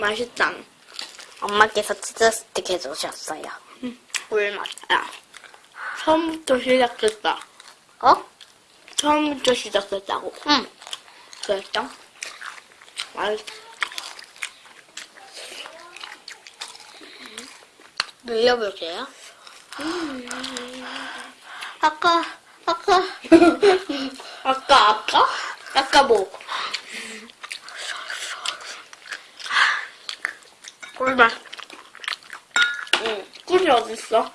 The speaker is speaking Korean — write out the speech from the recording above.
맛있다. 엄마께서 치즈 스틱 해주셨어요. 꿀맛. 야. 처음부터 시작했다. 어? 처음부터 시작했다고. 응. 그랬죠? 맛있 늘려볼게요. 아까, 아까. 아까, 아까? 아까 뭐? 꿀맛. 응. 꿀이 어딨어?